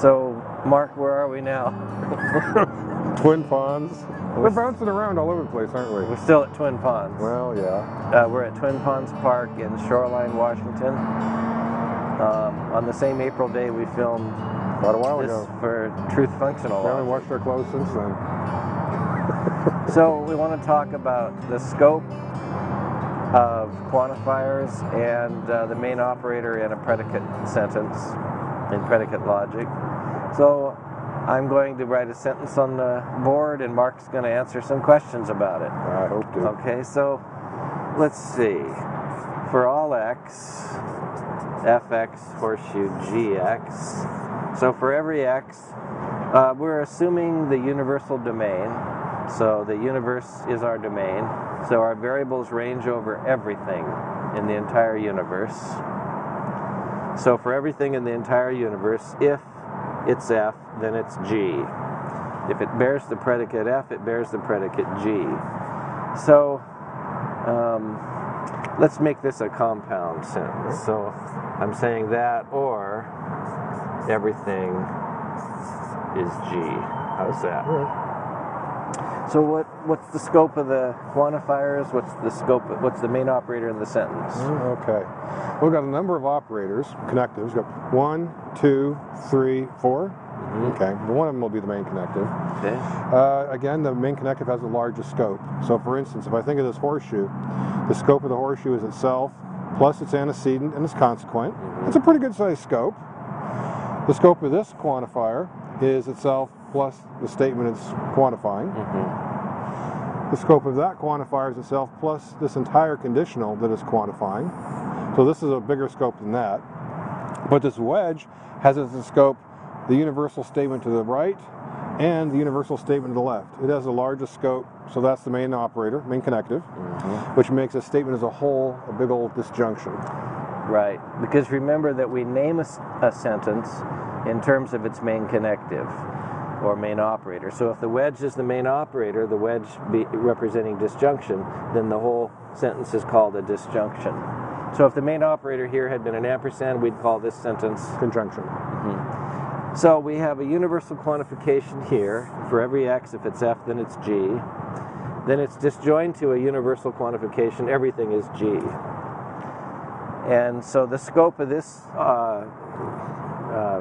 So, Mark, where are we now? Twin Ponds. We're bouncing around all over the place, aren't we? We're still at Twin Ponds. Well, yeah. Uh, we're at Twin Ponds Park in Shoreline, Washington. Um, on the same April day we filmed Quite a while this ago. for Truth Functional. We haven't washed our clothes since then. So we want to talk about the scope of quantifiers and uh, the main operator in a predicate sentence, in predicate logic. So I'm going to write a sentence on the board and Mark's going to answer some questions about it. I hope to. Okay, so let's see. For all x, fx horseshoe gx. So for every x, uh, we're assuming the universal domain. So the universe is our domain. So our variables range over everything in the entire universe. So for everything in the entire universe, if it's f, then it's g. If it bears the predicate f, it bears the predicate g. So um, let's make this a compound sentence. So I'm saying that or everything is g. How's that? So what what's the scope of the quantifiers? What's the scope? Of, what's the main operator in the sentence? Mm, Okay. We've got a number of operators, connectives. We've got one, two, three, four. Okay. One of them will be the main connective. Okay. Uh, again, the main connective has the largest scope. So, for instance, if I think of this horseshoe, the scope of the horseshoe is itself plus its antecedent and its consequent. It's a pretty good sized scope. The scope of this quantifier is itself plus the statement it's quantifying. The scope of that quantifier is itself plus this entire conditional that is quantifying. So this is a bigger scope than that. But this wedge has as its scope the universal statement to the right and the universal statement to the left. It has the largest scope, so that's the main operator, main connective, mm-hmm. which makes a statement as a whole a big old disjunction. Right. Because remember that we name a sentence in terms of its main connective or main operator. So if the wedge is the main operator, the wedge be representing disjunction, then the whole sentence is called a disjunction. So if the main operator here had been an ampersand, we'd call this sentence Conjunction. So we have a universal quantification here. For every x, if it's f, then it's g. Then it's disjoined to a universal quantification. Everything is g. And so the scope of this uh, uh,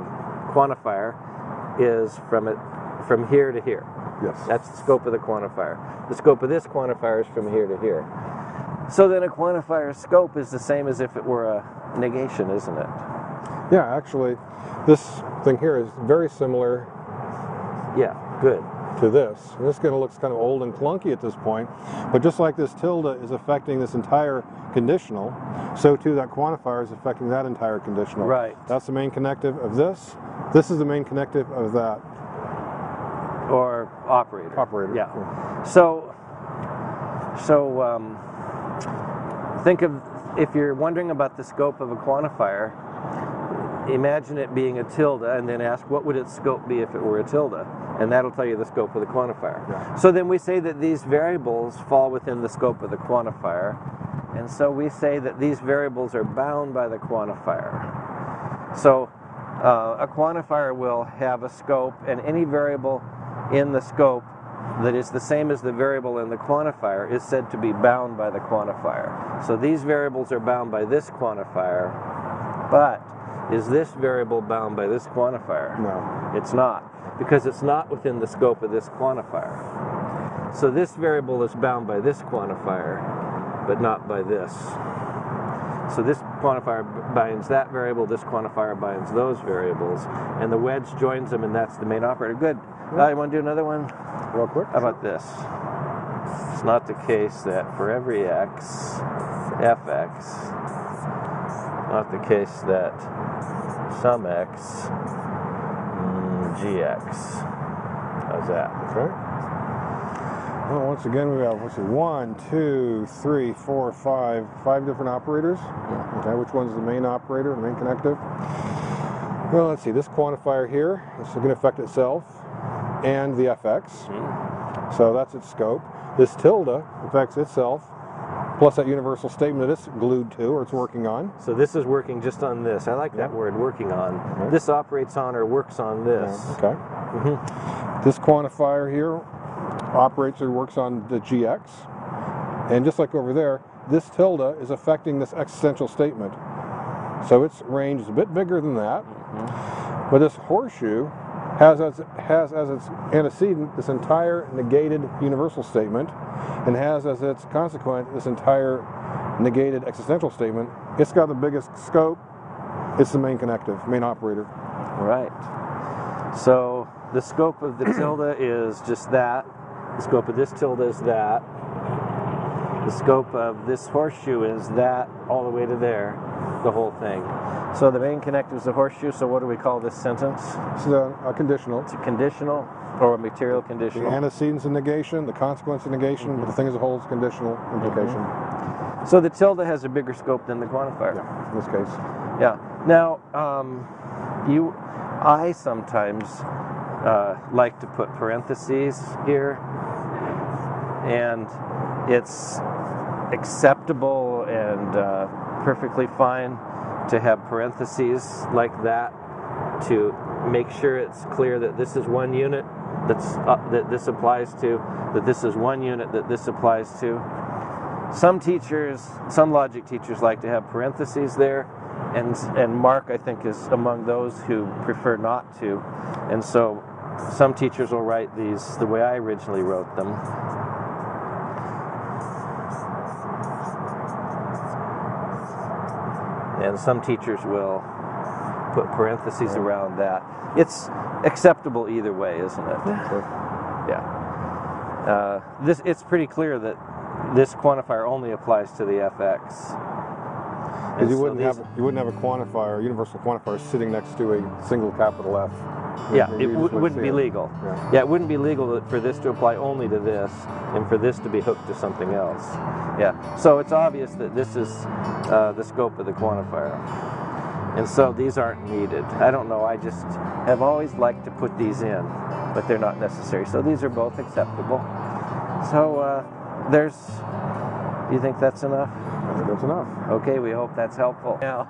quantifier is from it from here to here. Yes. That's the scope of the quantifier. The scope of this quantifier is from here to here. So then a quantifier's scope is the same as if it were a negation, isn't it? Yeah, actually, this thing here is very similar Yeah, good. to this. And this kind of looks kind of old and clunky at this point, but just like this tilde is affecting this entire conditional, so too that quantifier is affecting that entire conditional. Right. That's the main connective of this. This is the main connective of that Or operator. operator. Yeah. So, so um, think of if you're wondering about the scope of a quantifier, imagine it being a tilde, and then ask what would its scope be if it were a tilde, and that'll tell you the scope of the quantifier. Yeah. So then we say that these variables fall within the scope of the quantifier, and so we say that these variables are bound by the quantifier. So uh, a quantifier will have a scope, and any variable in the scope that is the same as the variable in the quantifier is said to be bound by the quantifier. So these variables are bound by this quantifier, but is this variable bound by this quantifier? No. It's not, because it's not within the scope of this quantifier. So this variable is bound by this quantifier, but not by this. So this quantifier binds that variable, this quantifier binds those variables, and the wedge joins them, and that's the main operator. Good. Uh, you want to do another one? Real quick. How about this? It's not the case that for every x, fx, not the case that some x, mm, gx. How's that? Okay. Well, once again, we have let's see, one, two, three, four, five, five different operators. Okay, which one's the main operator, the main connective? Well, let's see. This quantifier here is going to affect itself and the fx. So that's its scope. This tilde affects itself plus that universal statement that it's glued to or it's working on. So this is working just on this. I like that Yeah. word, working on. Right. This operates on or works on this. Okay. Mhm. This quantifier here operates or works on the GX. And just like over there, this tilde is affecting this existential statement. So its range is a bit bigger than that. Mm-hmm. But this horseshoe has as, has as its antecedent this entire negated universal statement and has as its consequent this entire negated existential statement. It's got the biggest scope. It's the main connective, main operator. Right. So the scope of the tilde is just that. The scope of this tilde is that. The scope of this horseshoe is that all the way to there, the whole thing. So the main connective is the horseshoe. So what do we call this sentence? This is a, a conditional. It's a conditional or a material conditional. The antecedent's a negation, the consequence a negation, but the thing as a whole is conditional implication. So the tilde has a bigger scope than the quantifier. Yeah, in this case. Yeah. Now, um, you, I sometimes uh, like to put parentheses here, and it's acceptable and uh, perfectly fine to have parentheses like that to make sure it's clear that this is one unit that's uh, that this applies to, that this is one unit that this applies to. Some teachers, some logic teachers like to have parentheses there, and and Mark I think is among those who prefer not to, and so some teachers will write these the way I originally wrote them. And some teachers will put parentheses around that. It's acceptable either way, isn't it? Yeah. Uh, this it's pretty clear that this quantifier only applies to the FX. Because you so wouldn't have you wouldn't have a quantifier, a universal quantifier, sitting next to a single capital F. Yeah, it wouldn't be it. legal. Yeah. Yeah, it wouldn't be legal for this to apply only to this and for this to be hooked to something else. Yeah, so it's obvious that this is uh, the scope of the quantifier. And so these aren't needed. I don't know, I just have always liked to put these in, but they're not necessary. So these are both acceptable. So uh, there's, do you think that's enough? I think that's enough. Okay, we hope that's helpful. Now,